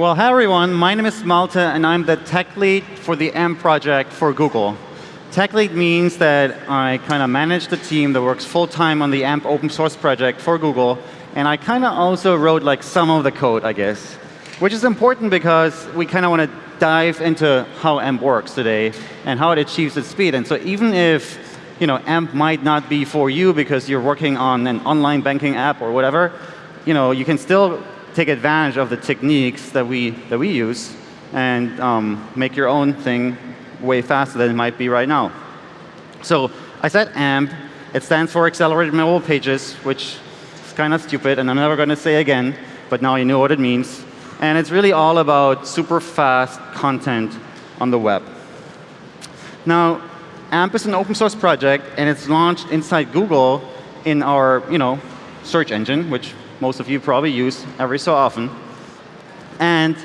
Well, hi everyone. My name is Malte, and I'm the tech lead for the AMP project for Google. Tech lead means that I kind of manage the team that works full time on the AMP open source project for Google, and I kind of also wrote like some of the code, I guess, which is important because we kind of want to dive into how AMP works today and how it achieves its speed. And so even if you know, AMP might not be for you because you're working on an online banking app or whatever, you know, you can still take advantage of the techniques that we, that we use and um, make your own thing way faster than it might be right now. So I said AMP. It stands for Accelerated Mobile Pages, which is kind of stupid, and I'm never going to say again, but now you know what it means. And it's really all about super fast content on the web. Now, AMP is an open source project, and it's launched inside Google in our you know, search engine, which most of you probably use every so often. And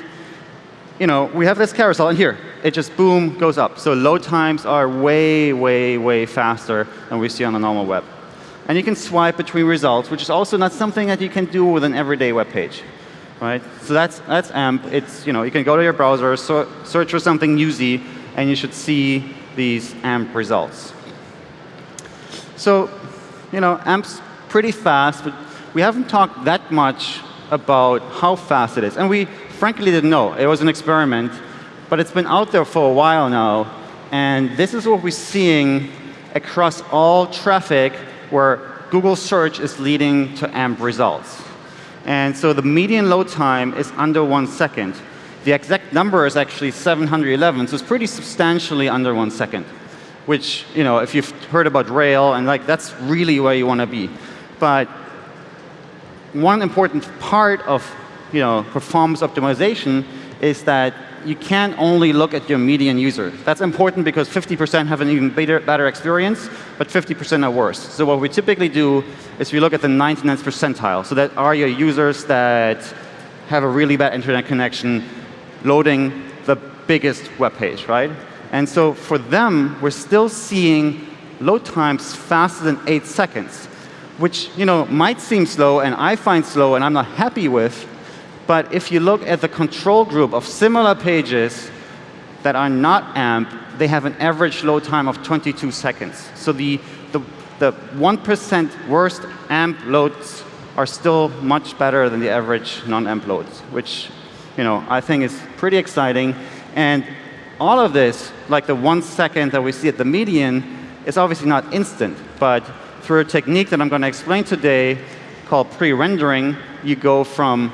you know, we have this carousel, and here, it just boom, goes up. So load times are way, way, way faster than we see on the normal web. And you can swipe between results, which is also not something that you can do with an everyday web page. Right? So that's, that's AMP. It's, you know, you can go to your browser, so, search for something newsy, and you should see these AMP results. So, you know, AMP's pretty fast, but we haven't talked that much about how fast it is. And we frankly didn't know. It was an experiment. But it's been out there for a while now. And this is what we're seeing across all traffic where Google search is leading to AMP results. And so the median load time is under one second. The exact number is actually 711, so it's pretty substantially under one second. Which, you know, if you've heard about Rail, and like that's really where you want to be. But one important part of you know, performance optimization is that you can't only look at your median user. That's important because 50% have an even better, better experience, but 50% are worse. So what we typically do is we look at the 99th percentile. So that are your users that have a really bad internet connection loading the biggest web page, right? And so for them, we're still seeing load times faster than eight seconds, which you know, might seem slow and I find slow and I'm not happy with, but if you look at the control group of similar pages that are not AMP, they have an average load time of 22 seconds. So the, the, the 1% worst AMP loads are still much better than the average non-AMP loads, which you know, I think is pretty exciting. And all of this, like the one second that we see at the median, is obviously not instant. But through a technique that I'm going to explain today called pre-rendering, you go from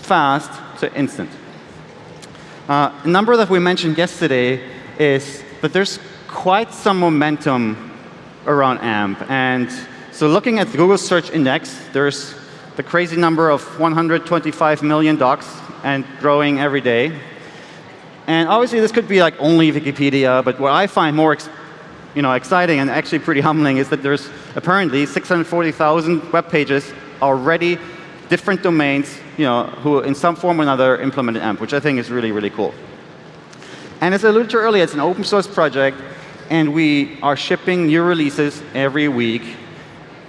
fast to instant. Uh, a number that we mentioned yesterday is that there's quite some momentum around AMP. And so looking at the Google Search Index, there's the crazy number of 125 million docs and growing every day. And obviously, this could be like only Wikipedia, but what I find more you know, exciting and actually pretty humbling is that there's apparently 640,000 web pages already different domains you know, who in some form or another implemented AMP, which I think is really, really cool. And as I alluded to earlier, it's an open source project, and we are shipping new releases every week.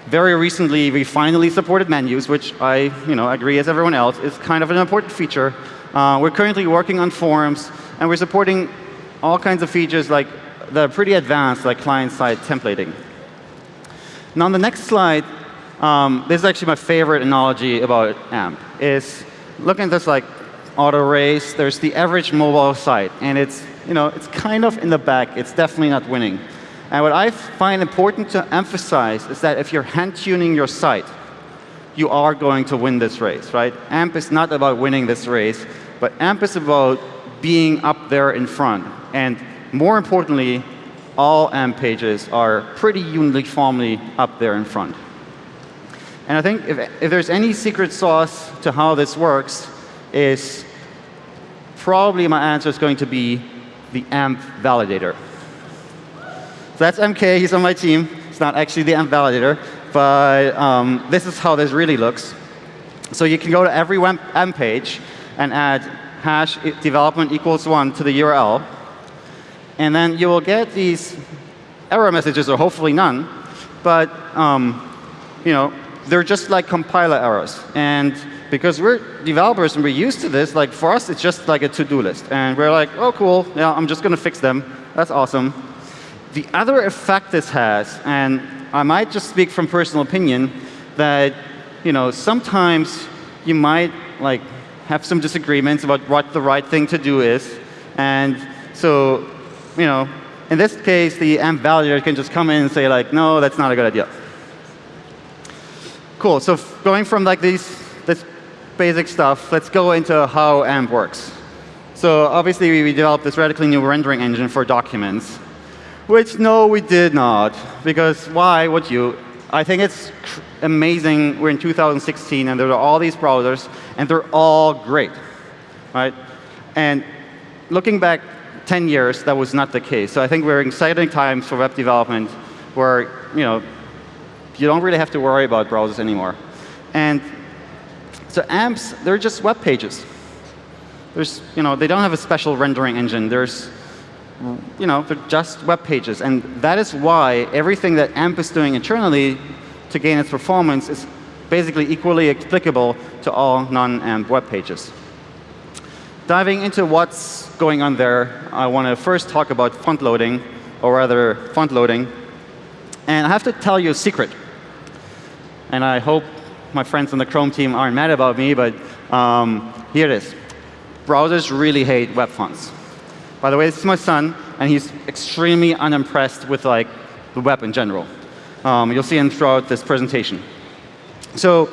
Very recently, we finally supported menus, which I you know, agree as everyone else is kind of an important feature. Uh, we're currently working on forums, and we're supporting all kinds of features like that are pretty advanced, like client-side templating. Now, on the next slide, um, this is actually my favorite analogy about AMP. Is looking at this like auto race. There's the average mobile site, and it's you know it's kind of in the back. It's definitely not winning. And what I find important to emphasize is that if you're hand tuning your site, you are going to win this race, right? AMP is not about winning this race, but AMP is about being up there in front. And more importantly, all AMP pages are pretty uniformly up there in front. And I think if, if there's any secret sauce to how this works is probably my answer is going to be the AMP validator. So that's MK, he's on my team. It's not actually the AMP validator, but um, this is how this really looks. So you can go to every AMP page and add hash development equals one to the URL. And then you will get these error messages, or hopefully none. But um, you know, they're just like compiler errors. And because we're developers and we're used to this, like for us, it's just like a to-do list. And we're like, oh, cool, yeah, I'm just going to fix them. That's awesome. The other effect this has, and I might just speak from personal opinion, that you know, sometimes you might like have some disagreements about what the right thing to do is. And so, you know, in this case, the AMP validator can just come in and say like, no, that's not a good idea. Cool. So going from like these this basic stuff, let's go into how AMP works. So obviously we developed this radically new rendering engine for documents, which no, we did not. Because why would you? I think it's amazing. We're in 2016 and there are all these browsers and they're all great, right? And looking back 10 years, that was not the case. So I think we're in exciting times for web development where, you know, you don't really have to worry about browsers anymore. And so amps, they're just web pages. There's, you know, they don't have a special rendering engine. There's, you know, they're just web pages. And that is why everything that AMP is doing internally to gain its performance is basically equally applicable to all non-AMP web pages. Diving into what's going on there, I want to first talk about font loading, or rather font loading. And I have to tell you a secret and I hope my friends on the Chrome team aren't mad about me, but um, here it is. Browsers really hate web fonts. By the way, this is my son, and he's extremely unimpressed with like the web in general. Um, you'll see him throughout this presentation. So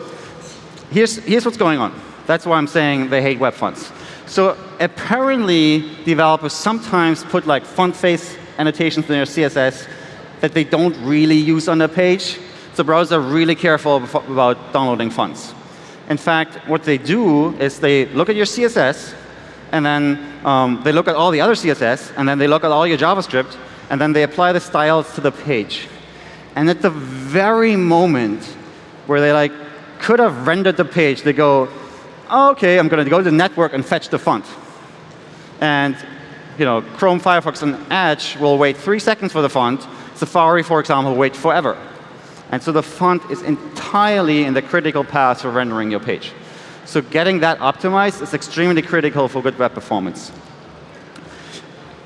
here's, here's what's going on. That's why I'm saying they hate web fonts. So apparently, developers sometimes put like font face annotations in their CSS that they don't really use on the page so browsers are really careful about downloading fonts. In fact, what they do is they look at your CSS, and then um, they look at all the other CSS, and then they look at all your JavaScript, and then they apply the styles to the page. And at the very moment where they like could have rendered the page, they go, OK, I'm going to go to the network and fetch the font. And you know, Chrome, Firefox, and Edge will wait three seconds for the font. Safari, for example, will wait forever. And so the font is entirely in the critical path for rendering your page. So getting that optimized is extremely critical for good web performance.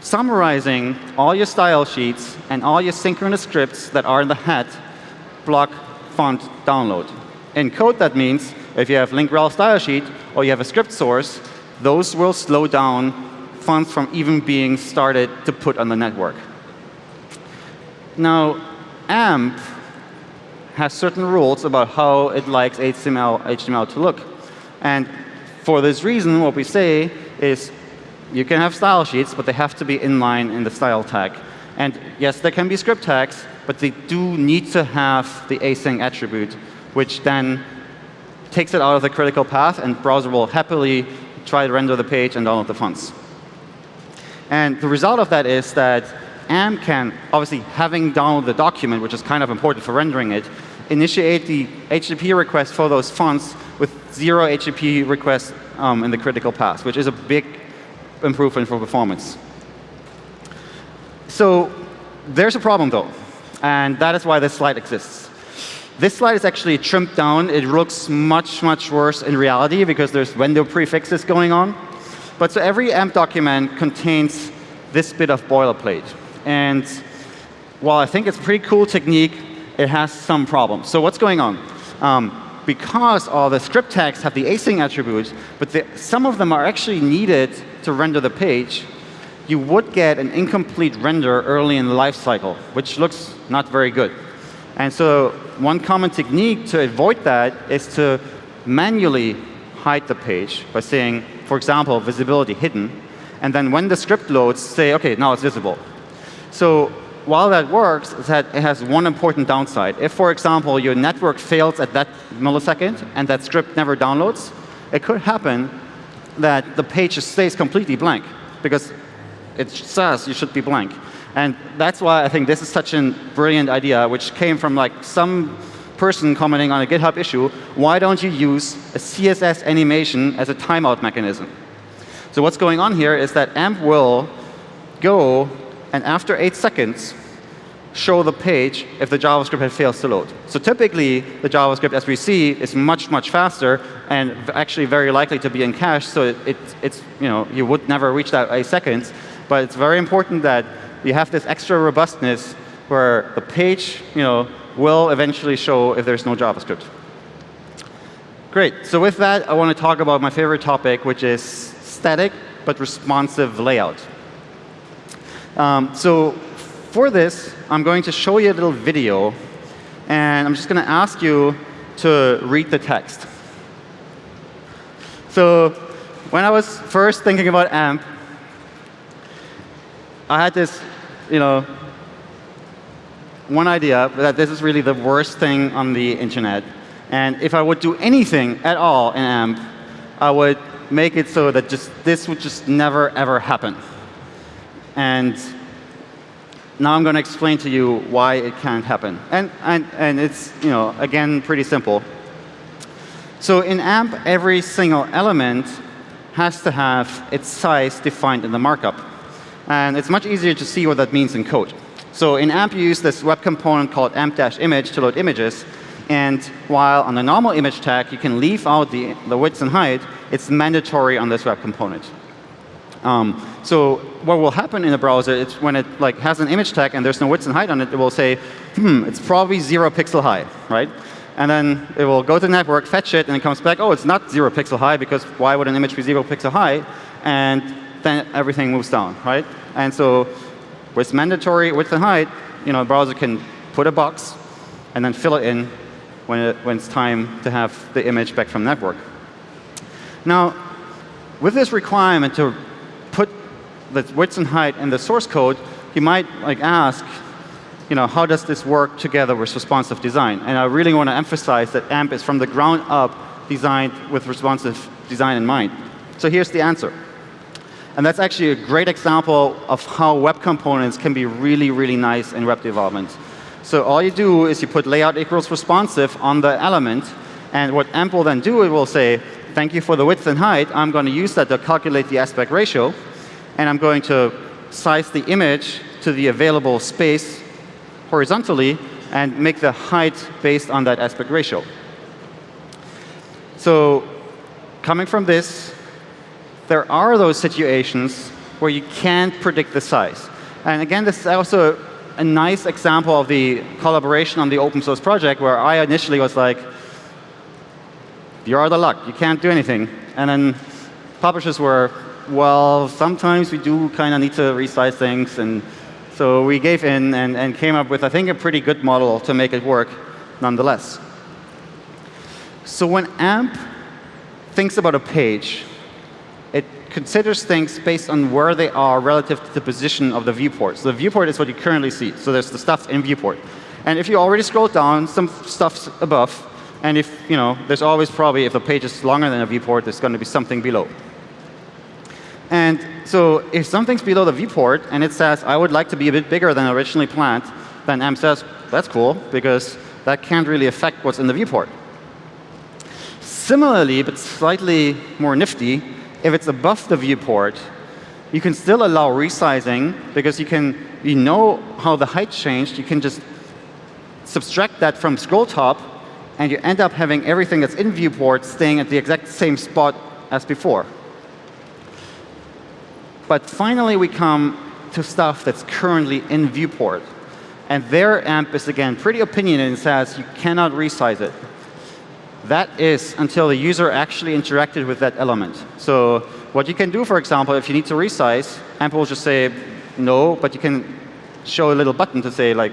Summarizing all your style sheets and all your synchronous scripts that are in the head block font download. In code, that means if you have link rel style sheet or you have a script source, those will slow down fonts from even being started to put on the network. Now, AMP has certain rules about how it likes HTML, HTML to look. And for this reason, what we say is you can have style sheets, but they have to be inline in the style tag. And yes, there can be script tags, but they do need to have the async attribute, which then takes it out of the critical path, and browser will happily try to render the page and download the fonts. And the result of that is that AMP can, obviously having downloaded the document, which is kind of important for rendering it, initiate the HTTP request for those fonts with zero HTTP requests um, in the critical path, which is a big improvement for performance. So there's a problem, though, and that is why this slide exists. This slide is actually trimmed down. It looks much, much worse in reality because there's window prefixes going on. But so every AMP document contains this bit of boilerplate. And while I think it's a pretty cool technique, it has some problems. So what's going on? Um, because all the script tags have the async attributes, but the, some of them are actually needed to render the page, you would get an incomplete render early in the lifecycle, which looks not very good. And so one common technique to avoid that is to manually hide the page by saying, for example, visibility hidden. And then when the script loads, say, OK, now it's visible. So while that works, that it has one important downside. If, for example, your network fails at that millisecond and that script never downloads, it could happen that the page stays completely blank because it says you should be blank. And that's why I think this is such a brilliant idea, which came from like some person commenting on a GitHub issue. Why don't you use a CSS animation as a timeout mechanism? So what's going on here is that AMP will go and after eight seconds, show the page if the JavaScript had fails to load. So typically, the JavaScript, as we see, is much, much faster and actually very likely to be in cache. So it, it, it's, you know, you would never reach that a second. But it's very important that you have this extra robustness where the page, you know, will eventually show if there's no JavaScript. Great. So with that, I want to talk about my favorite topic, which is static but responsive layout. Um, so for this, I'm going to show you a little video, and I'm just going to ask you to read the text. So when I was first thinking about AMP, I had this, you know, one idea that this is really the worst thing on the internet. And if I would do anything at all in AMP, I would make it so that just this would just never, ever happen. And now I'm going to explain to you why it can't happen. And, and, and it's, you know, again, pretty simple. So in AMP, every single element has to have its size defined in the markup. And it's much easier to see what that means in code. So in AMP, you use this web component called amp-image to load images. And while on the normal image tag, you can leave out the, the width and height, it's mandatory on this web component. Um, so what will happen in the browser is when it like has an image tag and there's no width and height on it, it will say, hmm, it's probably zero pixel high, right? And then it will go to the network, fetch it, and it comes back, oh, it's not zero pixel high because why would an image be zero pixel high? And then everything moves down, right? And so with mandatory width and height, you know, a browser can put a box and then fill it in when, it, when it's time to have the image back from network. Now, with this requirement to put the width and height in the source code, you might like ask, you know, how does this work together with responsive design? And I really want to emphasize that AMP is from the ground up designed with responsive design in mind. So here's the answer. And that's actually a great example of how web components can be really, really nice in web development. So all you do is you put layout equals responsive on the element. And what AMP will then do, it will say, thank you for the width and height. I'm going to use that to calculate the aspect ratio. And I'm going to size the image to the available space horizontally and make the height based on that aspect ratio. So coming from this, there are those situations where you can't predict the size. And again, this is also a nice example of the collaboration on the open source project where I initially was like, you're out of luck. You can't do anything. And then publishers were, well, sometimes we do kind of need to resize things. And so we gave in and, and came up with, I think, a pretty good model to make it work nonetheless. So when AMP thinks about a page, considers things based on where they are relative to the position of the viewport. So the viewport is what you currently see. So there's the stuff in viewport. And if you already scroll down, some stuff's above. And if, you know, there's always probably, if the page is longer than a viewport, there's going to be something below. And so if something's below the viewport and it says, I would like to be a bit bigger than originally planned, then AMP says, that's cool, because that can't really affect what's in the viewport. Similarly, but slightly more nifty, if it's above the viewport, you can still allow resizing because you can you know how the height changed. You can just subtract that from scroll top and you end up having everything that's in viewport staying at the exact same spot as before. But finally, we come to stuff that's currently in viewport. And their AMP is, again, pretty opinionated and says you cannot resize it. That is until the user actually interacted with that element. So what you can do, for example, if you need to resize, AMP will just say no, but you can show a little button to say, like,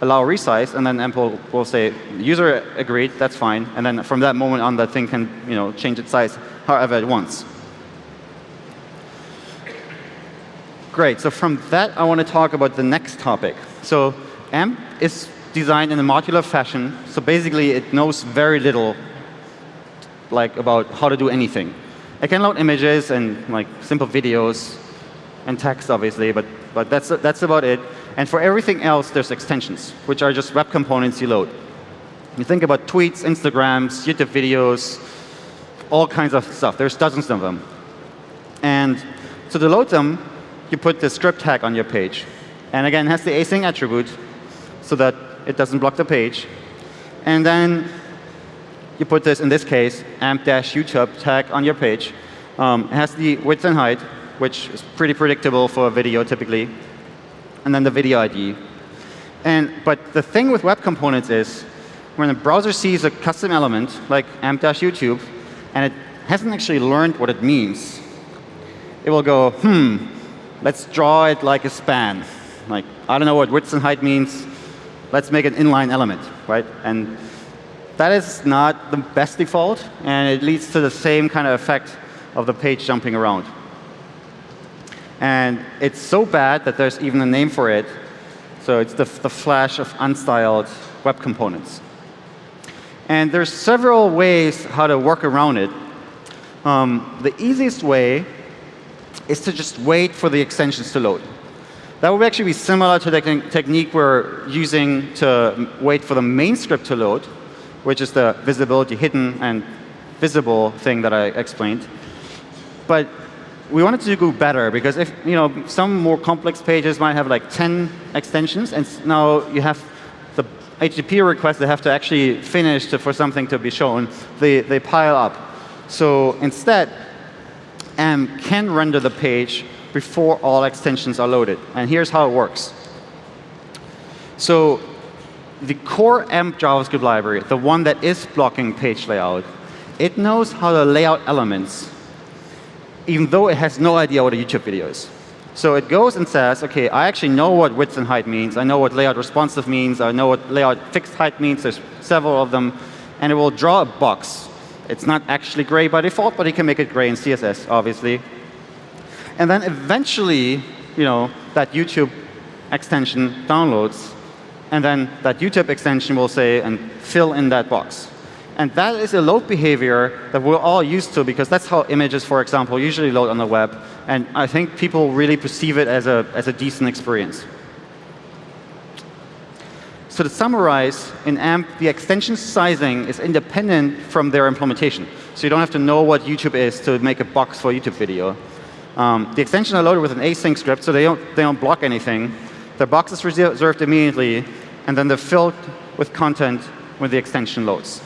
allow resize, and then AMP will, will say, user agreed, that's fine. And then from that moment on, that thing can you know, change its size however it wants. Great. So from that, I want to talk about the next topic. So AMP is designed in a modular fashion. So basically, it knows very little like about how to do anything. It can load images and like simple videos and text, obviously, but, but that's, that's about it. And for everything else, there's extensions, which are just web components you load. You think about tweets, Instagrams, YouTube videos, all kinds of stuff. There's dozens of them. And so to load them, you put the script tag on your page. And again, it has the async attribute so that it doesn't block the page. And then you put this, in this case, amp-youtube tag on your page. Um, it has the width and height, which is pretty predictable for a video typically. And then the video ID. And, but the thing with web components is when a browser sees a custom element like amp-youtube and it hasn't actually learned what it means, it will go, hmm, let's draw it like a span. Like, I don't know what width and height means. Let's make an inline element, right? And that is not the best default, and it leads to the same kind of effect of the page jumping around. And it's so bad that there's even a name for it. So it's the, the flash of unstyled web components. And there's several ways how to work around it. Um, the easiest way is to just wait for the extensions to load. That would actually be similar to the technique we're using to wait for the main script to load, which is the visibility hidden and visible thing that I explained. But we wanted to do better because if you know some more complex pages might have like 10 extensions, and now you have the HTTP requests that have to actually finish to, for something to be shown. They they pile up. So instead, AMP can render the page before all extensions are loaded. And here's how it works. So the core AMP JavaScript library, the one that is blocking page layout, it knows how to lay out elements, even though it has no idea what a YouTube video is. So it goes and says, OK, I actually know what width and height means. I know what layout responsive means. I know what layout fixed height means. There's several of them. And it will draw a box it's not actually gray by default, but you can make it gray in CSS, obviously. And then eventually, you know, that YouTube extension downloads, and then that YouTube extension will say and fill in that box. And that is a load behavior that we're all used to because that's how images, for example, usually load on the web. And I think people really perceive it as a, as a decent experience. So to summarize, in AMP, the extension sizing is independent from their implementation. So you don't have to know what YouTube is to make a box for YouTube video. Um, the extensions are loaded with an async script, so they don't, they don't block anything. The box is reserved immediately, and then they're filled with content when the extension loads.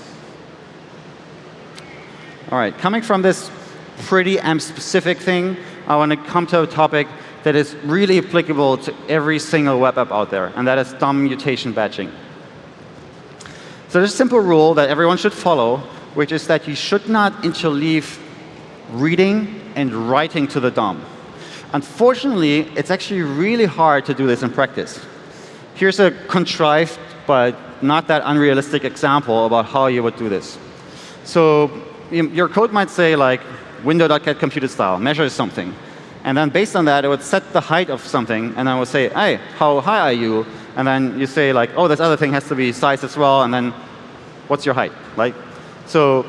All right, coming from this pretty AMP-specific thing, I want to come to a topic that is really applicable to every single web app out there, and that is DOM mutation batching. So there's a simple rule that everyone should follow, which is that you should not interleave reading and writing to the DOM. Unfortunately, it's actually really hard to do this in practice. Here's a contrived but not that unrealistic example about how you would do this. So your code might say like window.get computed style, measures something. And then based on that, it would set the height of something, and then would say, hey, how high are you? And then you say, like, oh, this other thing has to be size as well, and then what's your height? Like, so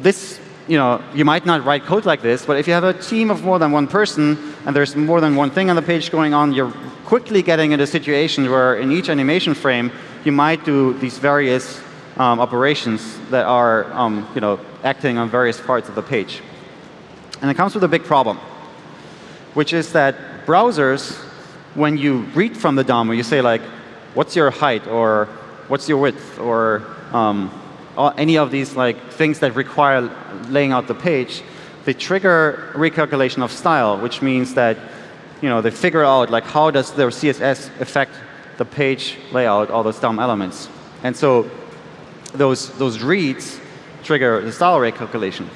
this, you know, you might not write code like this, but if you have a team of more than one person, and there's more than one thing on the page going on, you're quickly getting into a situation where in each animation frame, you might do these various um, operations that are um, you know, acting on various parts of the page. And it comes with a big problem, which is that browsers, when you read from the DOM, you say like, what's your height, or what's your width, or um, any of these like things that require laying out the page, they trigger recalculation of style, which means that you know, they figure out like how does their CSS affect the page layout, all those DOM elements. And so those, those reads trigger the style recalculation.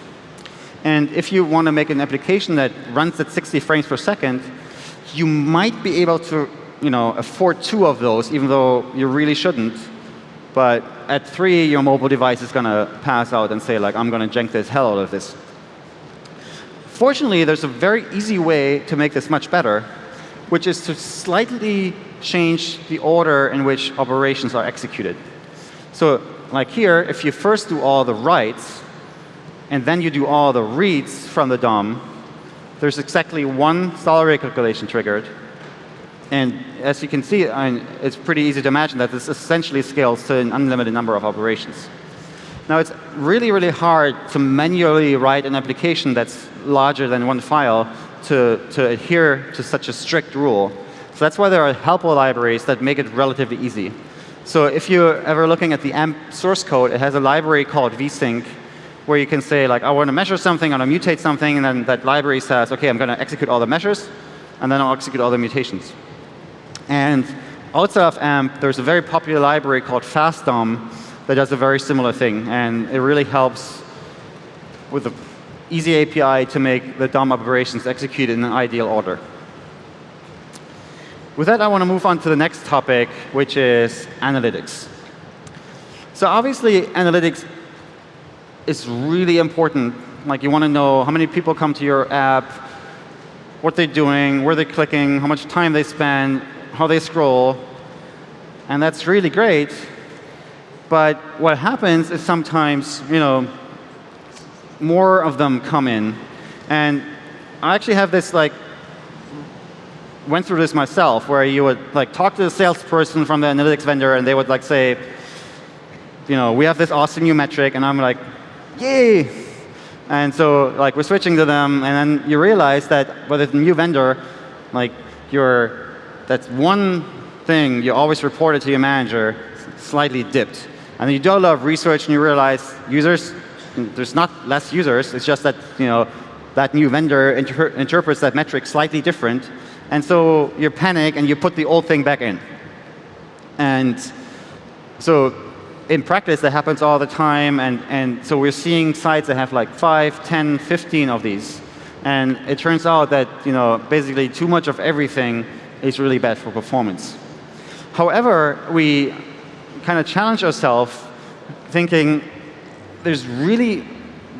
And if you want to make an application that runs at 60 frames per second, you might be able to you know, afford two of those, even though you really shouldn't. But at three, your mobile device is going to pass out and say, like, I'm going to jank this hell out of this. Fortunately, there's a very easy way to make this much better, which is to slightly change the order in which operations are executed. So like here, if you first do all the writes, and then you do all the reads from the DOM, there's exactly one style calculation triggered. And as you can see, I mean, it's pretty easy to imagine that this essentially scales to an unlimited number of operations. Now, it's really, really hard to manually write an application that's larger than one file to, to adhere to such a strict rule. So that's why there are helpful libraries that make it relatively easy. So if you're ever looking at the AMP source code, it has a library called vsync where you can say like, I want to measure something, I want to mutate something, and then that library says, OK, I'm going to execute all the measures, and then I'll execute all the mutations. And outside of AMP, there's a very popular library called FastDOM that does a very similar thing. And it really helps with the easy API to make the DOM operations execute in an ideal order. With that, I want to move on to the next topic, which is analytics. So obviously, analytics is really important. Like you want to know how many people come to your app, what they're doing, where they're clicking, how much time they spend, how they scroll. And that's really great. But what happens is sometimes, you know, more of them come in. And I actually have this like went through this myself, where you would like talk to the salesperson from the analytics vendor, and they would like say, you know, we have this awesome new metric, and I'm like, yay! And so like we're switching to them, and then you realize that with a new vendor, like your that's one thing you always reported to your manager slightly dipped. And you do a lot of research, and you realize users, there's not less users. It's just that you know that new vendor inter interprets that metric slightly different, and so you panic and you put the old thing back in. And so in practice, that happens all the time. And, and so we're seeing sites that have like 5, 10, 15 of these. And it turns out that you know, basically too much of everything is really bad for performance. However, we kind of challenge ourselves thinking there's really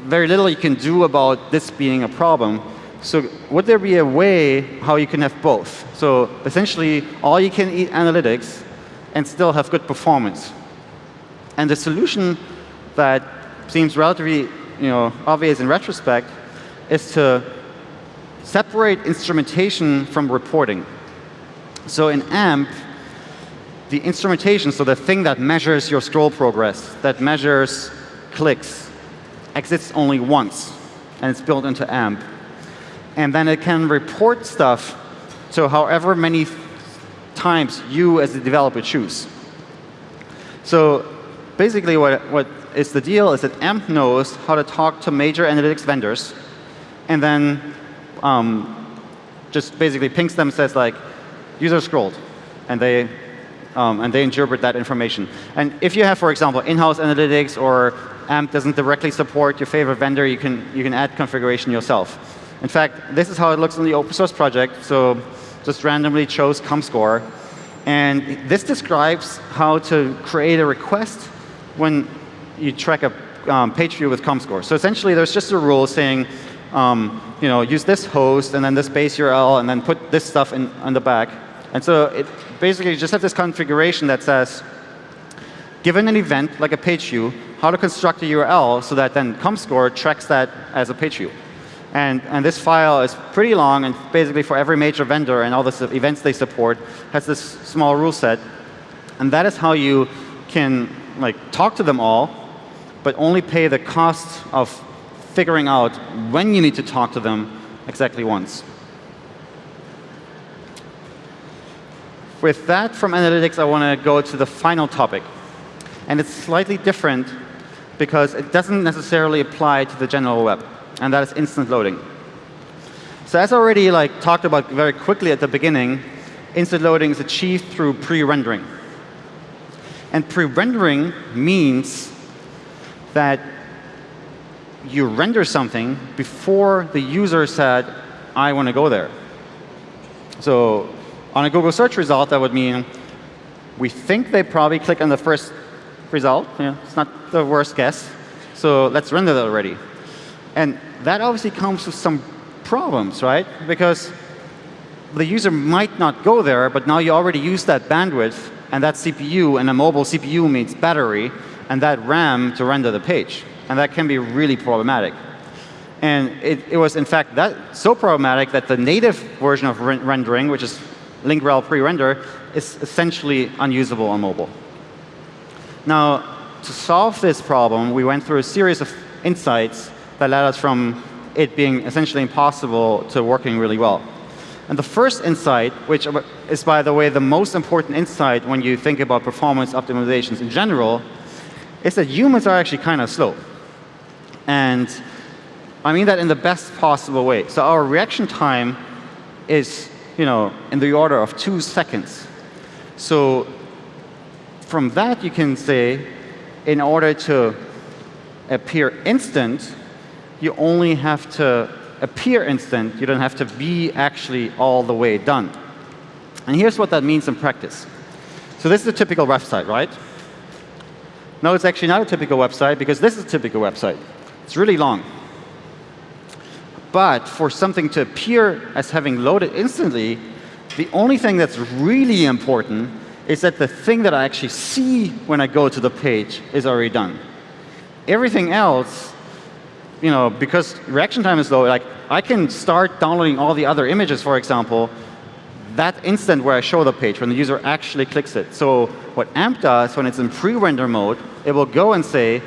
very little you can do about this being a problem. So would there be a way how you can have both? So essentially, all you can eat analytics and still have good performance. And the solution that seems relatively you know, obvious in retrospect is to separate instrumentation from reporting. So in AMP, the instrumentation, so the thing that measures your scroll progress, that measures clicks, exists only once, and it's built into AMP and then it can report stuff to however many times you as the developer choose. So basically what, what is the deal is that AMP knows how to talk to major analytics vendors and then um, just basically pings them says like, user scrolled. And they, um, and they interpret that information. And if you have, for example, in-house analytics or AMP doesn't directly support your favorite vendor, you can, you can add configuration yourself. In fact, this is how it looks in the open source project. So just randomly chose ComScore. And this describes how to create a request when you track a um, page view with ComScore. So essentially, there's just a rule saying, um, you know, use this host and then this base URL and then put this stuff in on the back. And so it basically you just have this configuration that says, given an event like a page view, how to construct a URL so that then ComScore tracks that as a page view. And, and this file is pretty long, and basically for every major vendor and all the events they support has this small rule set. And that is how you can like talk to them all, but only pay the cost of figuring out when you need to talk to them exactly once. With that from analytics, I want to go to the final topic. And it's slightly different because it doesn't necessarily apply to the general web and that is instant loading. So as I already like, talked about very quickly at the beginning, instant loading is achieved through pre-rendering. And pre-rendering means that you render something before the user said, I want to go there. So on a Google search result, that would mean we think they probably click on the first result. It's not the worst guess. So let's render that already. And that obviously comes with some problems, right? Because the user might not go there, but now you already use that bandwidth and that CPU, and a mobile CPU means battery, and that RAM to render the page. And that can be really problematic. And it, it was, in fact, that so problematic that the native version of re rendering, which is link-rel pre-render, is essentially unusable on mobile. Now, to solve this problem, we went through a series of insights that led us from it being essentially impossible to working really well. And the first insight, which is, by the way, the most important insight when you think about performance optimizations in general, is that humans are actually kind of slow. And I mean that in the best possible way. So our reaction time is you know, in the order of two seconds. So from that, you can say, in order to appear instant, you only have to appear instant. You don't have to be actually all the way done. And here's what that means in practice. So this is a typical website, right? No, it's actually not a typical website because this is a typical website. It's really long. But for something to appear as having loaded instantly, the only thing that's really important is that the thing that I actually see when I go to the page is already done. Everything else you know, because reaction time is low, like I can start downloading all the other images, for example, that instant where I show the page, when the user actually clicks it. So what AMP does when it's in pre-render mode, it will go and say,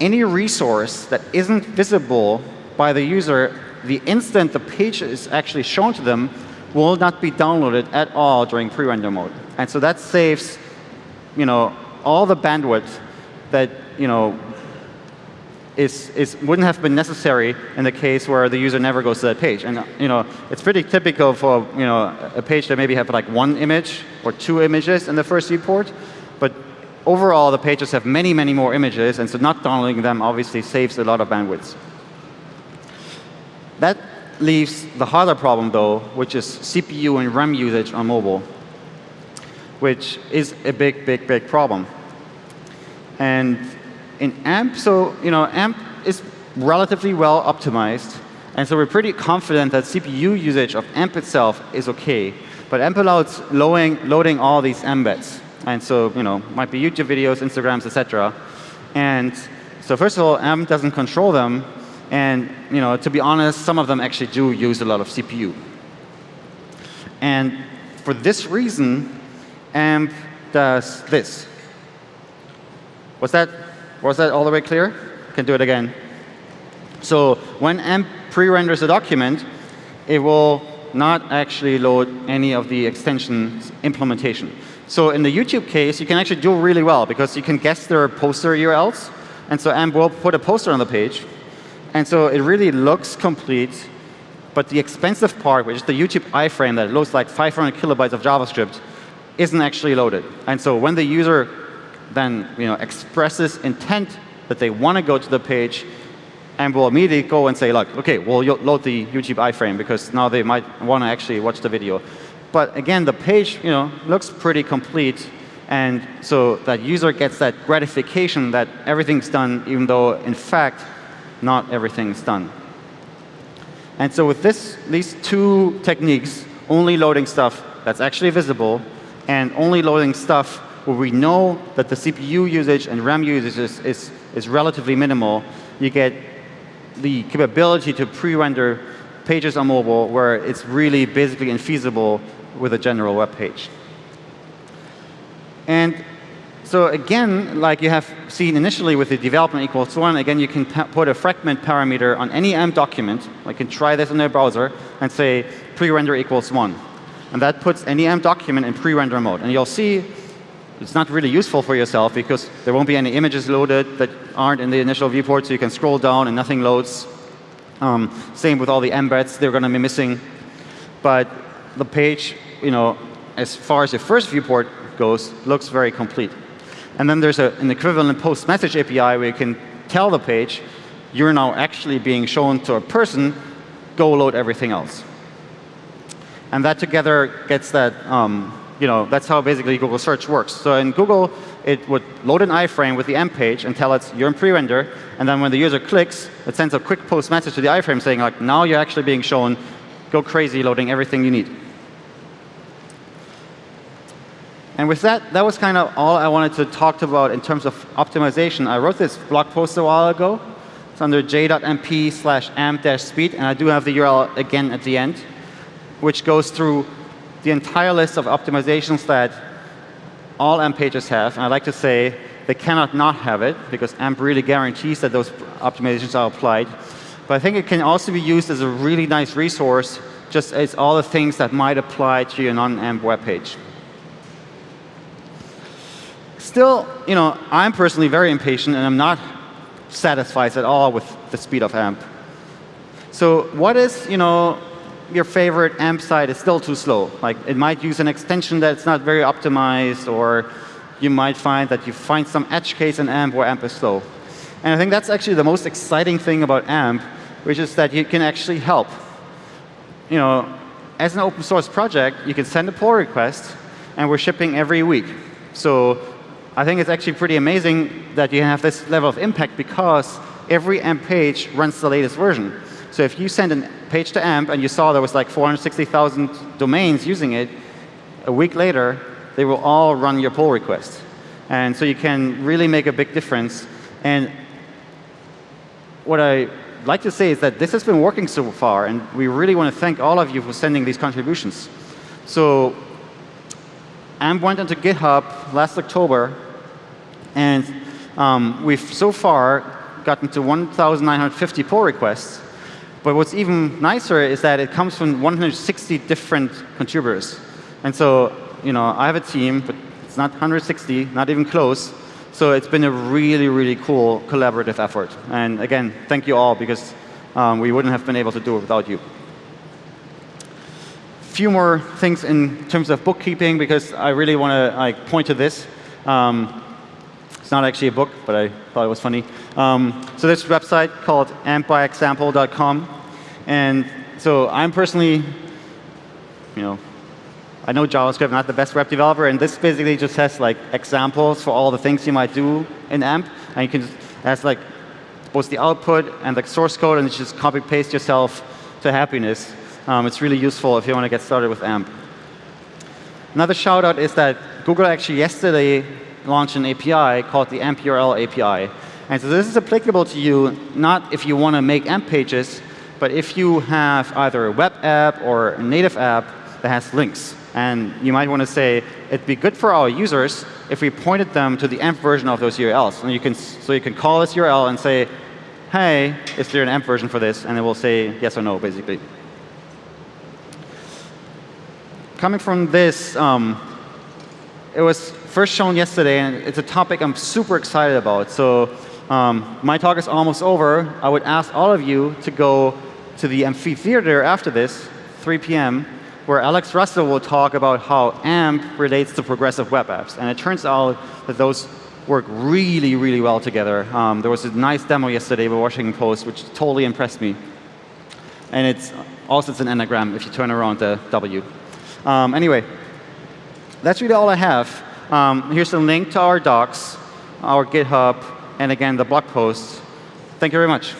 any resource that isn't visible by the user the instant the page is actually shown to them will not be downloaded at all during pre-render mode. And so that saves you know, all the bandwidth that you know, is, is, wouldn't have been necessary in the case where the user never goes to that page. And you know, it's pretty typical for you know, a page that maybe have like one image or two images in the first viewport. But overall, the pages have many, many more images, and so not downloading them obviously saves a lot of bandwidth. That leaves the harder problem, though, which is CPU and RAM usage on mobile, which is a big, big, big problem. And in AMP, so you know, AMP is relatively well optimized. And so we're pretty confident that CPU usage of AMP itself is OK. But AMP allows loading, loading all these embeds. And so you know, might be YouTube videos, Instagrams, etc. And so first of all, AMP doesn't control them. And you know, to be honest, some of them actually do use a lot of CPU. And for this reason, AMP does this. Was that was that all the way clear? Can do it again. So when AMP pre-renders a document, it will not actually load any of the extensions implementation. So in the YouTube case, you can actually do really well because you can guess their poster URLs. And so AMP will put a poster on the page. And so it really looks complete. But the expensive part, which is the YouTube iframe that loads like 500 kilobytes of JavaScript, isn't actually loaded. And so when the user then you know, expresses intent that they want to go to the page, and will immediately go and say, look, OK, we'll load the YouTube iframe because now they might want to actually watch the video. But again, the page you know, looks pretty complete. And so that user gets that gratification that everything's done, even though, in fact, not everything's done. And so with this, these two techniques, only loading stuff that's actually visible and only loading stuff where we know that the CPU usage and RAM usage is, is, is relatively minimal, you get the capability to pre-render pages on mobile where it's really basically infeasible with a general web page. And so again, like you have seen initially with the development equals one, again, you can put a fragment parameter on any AMP document. I can try this in a browser and say pre-render equals one. And that puts any AMP document in pre-render mode. And you'll see it's not really useful for yourself because there won't be any images loaded that aren't in the initial viewport, so you can scroll down and nothing loads. Um, same with all the embeds, they're going to be missing. But the page, you know, as far as your first viewport goes, looks very complete. And then there's a, an equivalent post message API where you can tell the page, you're now actually being shown to a person, go load everything else. And that together gets that um, you know, that's how basically Google search works. So in Google, it would load an iframe with the AMP page and tell it you're in pre-render. And then when the user clicks, it sends a quick post message to the iframe saying, like, now you're actually being shown, go crazy loading everything you need. And with that, that was kind of all I wanted to talk about in terms of optimization. I wrote this blog post a while ago. It's under j.mp slash amp-speed. And I do have the URL again at the end, which goes through the entire list of optimizations that all AMP pages have. And I like to say they cannot not have it, because AMP really guarantees that those optimizations are applied. But I think it can also be used as a really nice resource just as all the things that might apply to your non-AMP web page. Still, you know, I'm personally very impatient, and I'm not satisfied at all with the speed of AMP. So what is, you know, your favorite AMP site is still too slow? Like it might use an extension that's not very optimized, or you might find that you find some edge case in AMP where AMP is slow. And I think that's actually the most exciting thing about AMP, which is that you can actually help. You know, as an open source project, you can send a pull request, and we're shipping every week. So I think it's actually pretty amazing that you have this level of impact because every AMP page runs the latest version. So if you send a page to AMP and you saw there was like 460,000 domains using it, a week later, they will all run your pull request. And so you can really make a big difference. And what I like to say is that this has been working so far, and we really want to thank all of you for sending these contributions. So AMP went into GitHub last October, and um, we've so far gotten to 1,950 pull requests. But what's even nicer is that it comes from 160 different contributors. And so, you know, I have a team, but it's not 160, not even close. So it's been a really, really cool collaborative effort. And again, thank you all, because um, we wouldn't have been able to do it without you. A few more things in terms of bookkeeping, because I really want to like, point to this. Um, it's not actually a book, but I thought it was funny. Um, so this website called ampbyexample.com. And so I'm personally, you know, I know JavaScript, not the best web developer, and this basically just has like examples for all the things you might do in AMP. And you can just, has like both the output and the source code, and you just copy paste yourself to happiness. Um, it's really useful if you want to get started with AMP. Another shout out is that Google actually yesterday launched an API called the AMP URL API. And so this is applicable to you not if you want to make AMP pages, but if you have either a web app or a native app that has links. And you might want to say, it'd be good for our users if we pointed them to the AMP version of those URLs. And you can, so you can call this URL and say, hey, is there an AMP version for this? And it will say yes or no, basically. Coming from this, um, it was first shown yesterday, and it's a topic I'm super excited about. So um, my talk is almost over. I would ask all of you to go to the amphitheater after this, 3 p.m., where Alex Russell will talk about how AMP relates to progressive web apps. And it turns out that those work really, really well together. Um, there was a nice demo yesterday by Washington Post, which totally impressed me. And it's also it's an anagram if you turn around the W. Um, anyway, that's really all I have. Um, here's a link to our docs, our GitHub, and again, the blog post. Thank you very much.